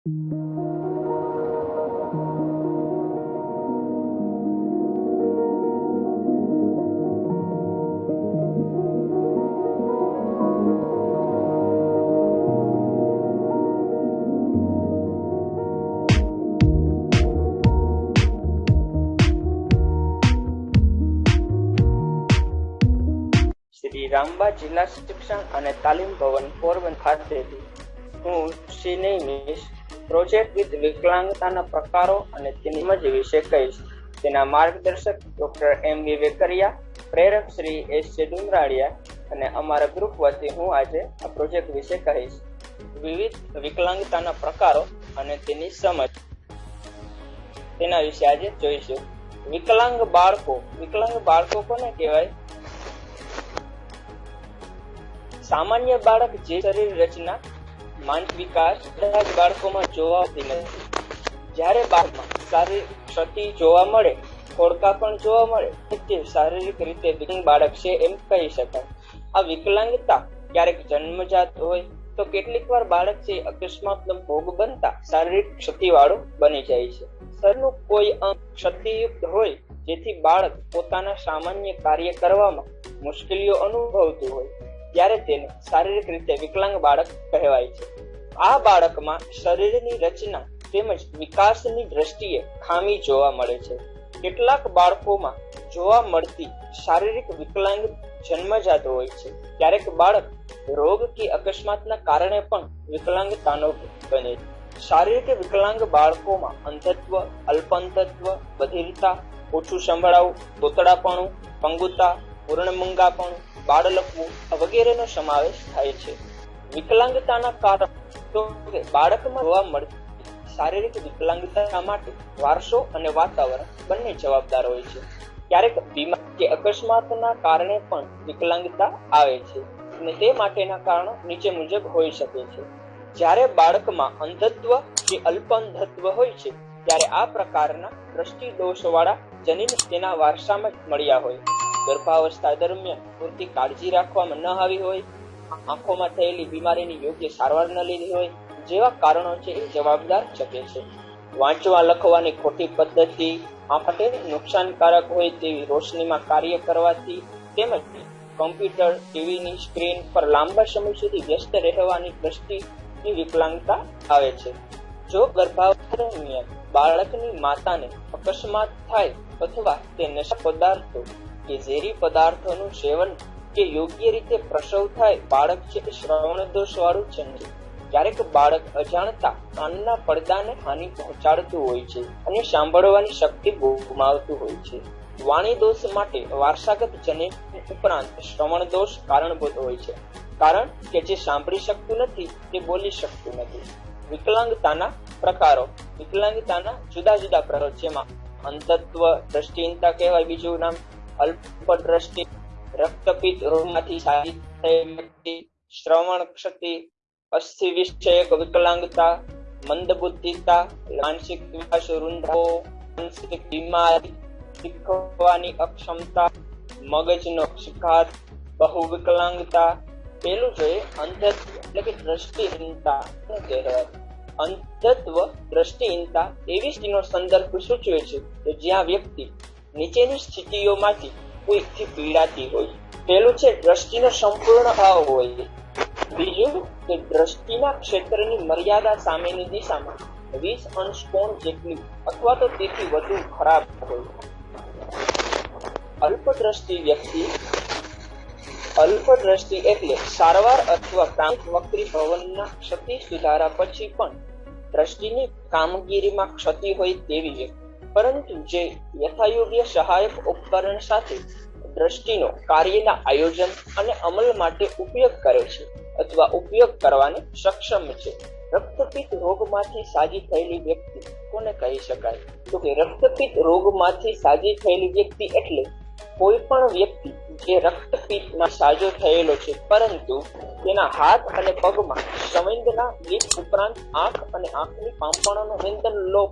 શ્રી રામબા જિલ્લા શિક્ષણ અને તાલીમ ભવન પોરબંદર ખાતેથી હું શ્રી મિસ પ્રોજેક્ટ વિથ વિકલાંગતાના પ્રકારો અને તેની મજ વિશે કહીશ. તેના માર્ગદર્શક ડોક્ટર એમ વી વેકરિયા, પ્રેરક શ્રી એસ જે ડુમરાળિયા અને અમારા ગ્રુપ વતી હું આજે આ પ્રોજેક્ટ વિશે કહીશ. વિવિધ વિકલાંગતાના પ્રકારો અને તેની સમજ. તેના વિશે આજે જોઈશું. વિકલાંગ બાળકો વિકલાંગ બાળકો કોને કહેવાય? સામાન્ય બાળક જે શરીર રચના માનસિક વિકાસ બધા જ બાળકોમાં જોવા આવતી નથી જ્યારે બાળકમાં શારીરિક ક્ષતિ જોવા મળે ખોડકા પણ જોવા મળે, તે શારીરિક રીતે બાળક છે એમ કહી શકાય. આ વિકલાંગતા ક્યારેક જન્મજાત હોય તો કેટલીક વાર બાળક છે અકસ્માતનો ભોગ બનતા શારીરિક ક્ષતિવાળું બની જાય છે. શરીરનું કોઈ અંગ ક્ષતિયુક્ત હોય, જેથી બાળક પોતાના સામાન્ય કાર્ય કરવામાં મુશ્કેલીઓ અનુભવતું હોય. ત્યારે તેને શારીરિક રીતે વિકલાંગ બાળક કહેવાય છે. આ બાળકમાં શરીરની રચના તેમજ વિકાસની દ્રષ્ટિએ ખામી જોવા મળે છે. કેટલાક બાળકોમાં જોવા મળતી શારીરિક વિકલાંગ જન્મજાત હોય છે. ક્યારેક બાળક રોગ કે અકસ્માતના કારણે પણ વિકલાંગતાનો બને છે. શારીરિક વિકલાંગ બાળકોમાં અંધત્વ અલ્પંધત્વ બધિરતા, ઓછું સંભળાવું, તોતડાપણું, પંગુતા પૂર્ણમંગાપણું બાળલકવું વગેરેનો સમાવેશ થાય છે. વિકલાંગતાના કારણ બાળકમાં જોવા મળતી શારીરિક વિકલાંગતા માટે? વારસો અને વાતાવરણ બંને જવાબદાર હોય છે. ક્યારેક બીમાર કે અકસ્માતના કારણે પણ વિકલાંગતા આવે છે અને તે માટેના કારણો નીચે મુજબ હોઈ શકે છે. જ્યારે બાળકમાં અંધત્વ કે અલ્પઅંધત્વ હોય છે, ત્યારે આ પ્રકારના દ્રષ્ટિ દોષવાળા જનીન તેના વારસામાં મળ્યા હોય. ગર્ભાવસ્થા દરમિયાન પૂરતી કાળજી રાખવામાં ન આવી હોય, આંખોમાં થયેલી બીમારીની યોગ્ય સારવાર ન લીધી હોય, જેવા કારણો છે એ જવાબદાર શકે છે. વાંચવા, લખવાની ખોટી પદ્ધતિ માટે નુકસાનકારક હોય તેવી રોશનીમાં કાર્ય કરવાથી તેમજ કમ્પ્યુટર, ટીવીની સ્ક્રીન પર લાંબા સમય સુધી વ્યસ્ત રહેવાની દ્રષ્ટિની વિકલાંગતા આવે છે. જો ગર્ભાવસ્થા દરમિયાન બાળકની માતાને અકસ્માત થાય અથવા તે નશા પદાર્થો કે ઝેરી પદાર્થોનું સેવન કે યોગ્ય રીતે પ્રસવ થાય, બાળક છે શ્રવણ દોષ વાળું જન્મે ક્યારેક બાળક અજાણતા કાનના પડદાને હાનિ પહોંચાડતું હોય છે અને સાંભળવાની શક્તિ ગુમાવતું હોય છે. વાણી દોષ માટે વારસાગત જને ઉપરાંત શ્રવણ દોષ કારણભૂત હોય છે. કારણ કે જે સાંભળી શકતું નથી, તે બોલી શકતું નથી. વિકલાંગતાના પ્રકારો, વિકલાંગતાના જુદા જુદા પ્રકારો જેમાં અંતત્વ દ્રષ્ટિહીનતા કહેવાય બીજું નામ અલ્પ દ્રષ્ટિ રક્તપિત્ત રોગમાંથી સાજી થયેલ શ્રવણ ક્ષતિ અસ્થિ વિષયક વિકલાંગતા, મંદબુદ્ધિતા, માનસિક વિકાસ રૂંધાવો માનસિક બીમારી, શીખવાની અક્ષમતા, મગજનો શિકાર બહુ વિકલાંગતા, પેલું જોઈએ અંધત્વ એટલે કે દ્રષ્ટિહીનતા. કહેવાય અંધત્વ દ્રષ્ટિહીનતા એવી સ્થિતિનો સંદર્ભ સૂચવે છે કે જ્યાં વ્યક્તિ નીચેની સ્થિતિઓમાંથી કોઈથી પીડાતી હોય. પેલું છે, દ્રષ્ટિનો સંપૂર્ણ અભાવ હોય. બીજું કે દ્રષ્ટિના ક્ષેત્રની મર્યાદા સામેની દિશામાં વીસ અંશ કોણ જેટલી અથવા તો તેથી વધુ ખરાબ હોય. અલ્પદ્રષ્ટિ વ્યક્તિ, અલ્પદ્રષ્ટિ એટલે સારવાર અથવા પ્રાંત વક્રી ભવનના ક્ષતિ સુધારા પછી પણ દ્રષ્ટિની કામગીરીમાં ક્ષતિ હોય તેવી વ્યક્તિ. પરંતુ જે યથાયોગ્ય સહાયક ઉપકરણ સાથે દ્રષ્ટિનો કાર્યના આયોજન અને અમલ માટે ઉપયોગ કરે છે અથવા ઉપયોગ કરવાને સક્ષમ છે. રક્તપિત્ત રોગમાંથી સાજી થયેલી વ્યક્તિ કોને કહી શકાય? તો કે રક્તપિત્ત રોગમાંથી સાજી થયેલી વ્યક્તિ એટલે કોઈ પણ વ્યક્તિ જે રક્તપિત્તમાં સાજો થયેલો છે, પરંતુ તેના હાથ અને પગમાં સંવેદના ગીત ઉપરાંત આંખ અને આંખની પાંપણોનો વેદન લોપ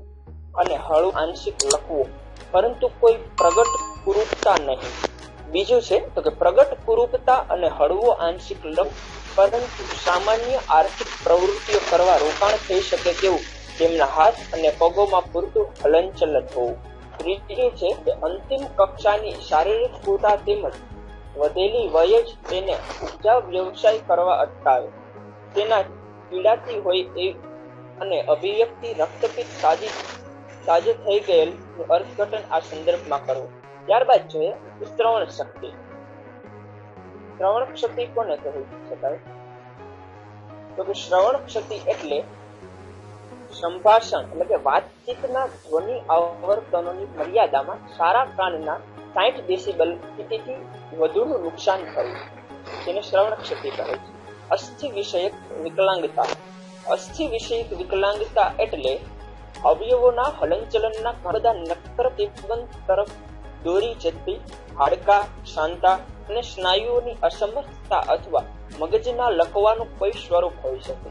અને હળવું આંશિક લખવું. પરંતુ કોઈ પ્રગટ કુરૂપતા નહીં. બીજું છે તો કે પ્રગટ કુરૂપતા અને હળવો આંશિક લખ પરંતુ સામાન્ય આર્થિક પ્રવૃત્તિઓ કરવા રોકાણ થઈ શકે તેવું તેમના હાથ અને પગોમાં પૂરતું હલનચલન હોવું. ત્રીજી છે કે અંતિમ કક્ષાની શારીરિક કુતા તેમજ વધેલી વય જ તેને ઉપજા વ્યવસાય કરવા અટકાવે. તેના પીડાતી હોય એ અને અભિવ્યક્તિ રક્તપિત સાજી સાજે થઈ ગયેલ અર્થઘટન આ સંદર્ભમાં કરવું ત્યારબાદ જોઈએ શ્રવણ શક્તિ. શ્રવણ શક્તિ કોને કહી શકાય? તો કે શ્રવણ શક્તિ એટલે સંભાષણ, એટલે કે વાતચીતના ધ્વનિ આવર્તનોની મર્યાદામાં સારા કાનના સાઠ ડેસિબલ સ્થિતિથી વધુનું નુકસાન થયું. તેને શ્રવણ ક્ષતિ કહે છે. અસ્થિ વિષયક વિકલાંગતા. અસ્થિ વિષયક વિકલાંગતા એટલે અવયવોના હલનચલનના ઘણા નક્કર તિબંધ તરફ દોરી જતી હાડકા શાંતા અને સ્નાયુઓની અસમર્થતા અથવા મગજના લખવાનું કોઈ સ્વરૂપ હોઈ શકે.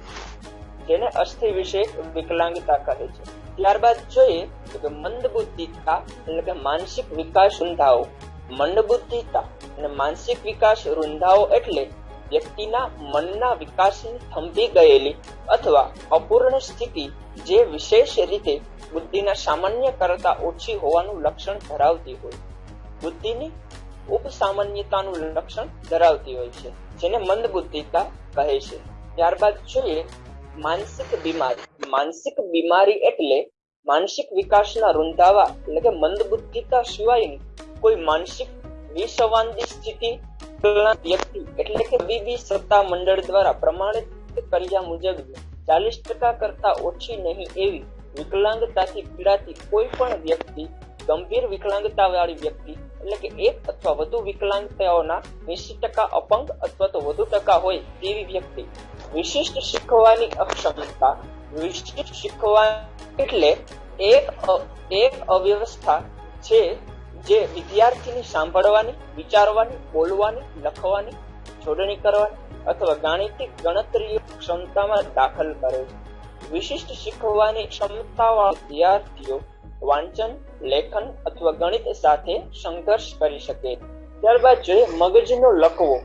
જેને અસ્થિ વિશે વિકલાંગતા કહે છે. ત્યારબાદ જોઈએ કે મંદબુદ્ધિતા એટલે કે માનસિક વિકાસ રૂંધાઓ. મંદબુદ્ધિતા અને માનસિક વિકાસ રૂંધાઓ એટલે વ્યક્તિના મનના વિકાસની થંભી ગયેલી અથવા અપૂર્ણ સ્થિતિ જે વિશેષ રીતે બુદ્ધિના સામાન્ય કરતા ઓછી હોવાનું લક્ષણ ધરાવતી હોય. બુદ્ધિની ઉપસામાન્યતાનું લક્ષણ ધરાવતી હોય છે, જેને મંદબુદ્ધિતા કહે છે. ત્યારબાદ જોઈએ માનસિક બીમારી. માનસિક બીમારી એટલે માનસિક વિકાસના રૂંધાવા, એટલે કે મંદબુદ્ધિતા સિવાયની કોઈ માનસિક વિસંવાદી સ્થિતિ વ્યક્તિ એટલે કે તબીબી સત્તા મંડળ દ્વારા પ્રમાણિત કર્યા મુજબ ચાલીસ ટકા કરતા ઓછી નહીં એવી વિકલાંગતાથી પીડાતી કોઈ પણ વ્યક્તિ, ગંભીર વિકલાંગતા વાળી વ્યક્તિ એટલે કે એક અથવા વધુ વિકલાંગતાઓના એસી ટકા અપંગ અથવા તો વધુ ટકા હોય તેવી વ્યક્તિ. વિશિષ્ટ શીખવાની અક્ષમતા, વિશિષ્ટ શીખવા એટલે એક એક અવ્યવસ્થા છે જે વિદ્યાર્થીની સાંભળવાની, વિચારવાની, બોલવાની, લખવાની, જોડણી કરવાની અથવા ગાણિતિક ગણતરીઓ ક્ષમતામાં દાખલ કરે છે. વિશિષ્ટ શીખવાની ક્ષમતાવાળા વિદ્યાર્થીઓ વાંચન, લેખન અથવા ગણિત સાથે સંઘર્ષ કરી શકે. ત્યારબાદ જોઈએ મગજનો લકવો.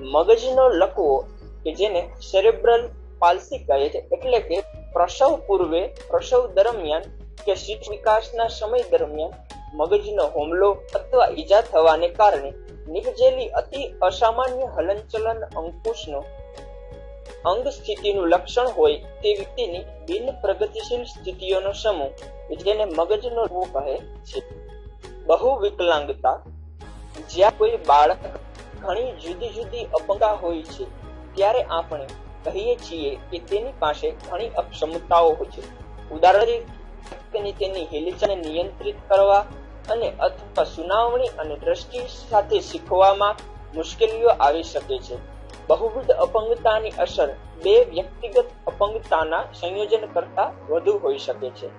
મગજનો લકવો કે જેને સેરેબ્રલ પાલસી કહે છે એટલે કે પ્રસવ પૂર્વે, પ્રસવ દરમિયાન કે શિક્ષ વિકાસના સમય દરમિયાન મગજનો હુમલો અથવા ઈજા થવાને કારણે નિપજેલી અતિ અસામાન્ય હલનચલન અંકુશનો અંગ સ્થિતિનું લક્ષણ હોય તે વ્યક્તિની બિન પ્રગતિશીલ સ્થિતિઓનો સમૂહ, જેને મગજનો કહે છે. બહુ વિકલાંગતા, જ્યાં કોઈ બાળક ઘણી જુદી જુદી અપંગા હોય છે, ત્યારે આપણે કહીએ છીએ કે તેની પાસે ઘણી અક્ષમતાઓ હોય છે. ઉદાહરણ તરીકે તેની હિલચાલ નિયંત્રિત કરવા અને અથવા સુનાવણી અને દ્રષ્ટિ સાથે શીખવામાં મુશ્કેલીઓ આવી શકે છે. બહુવિધ અપંગતાની અસર બે વ્યક્તિગત અપંગતાના સંયોજન કરતા વધુ હોઈ શકે છે.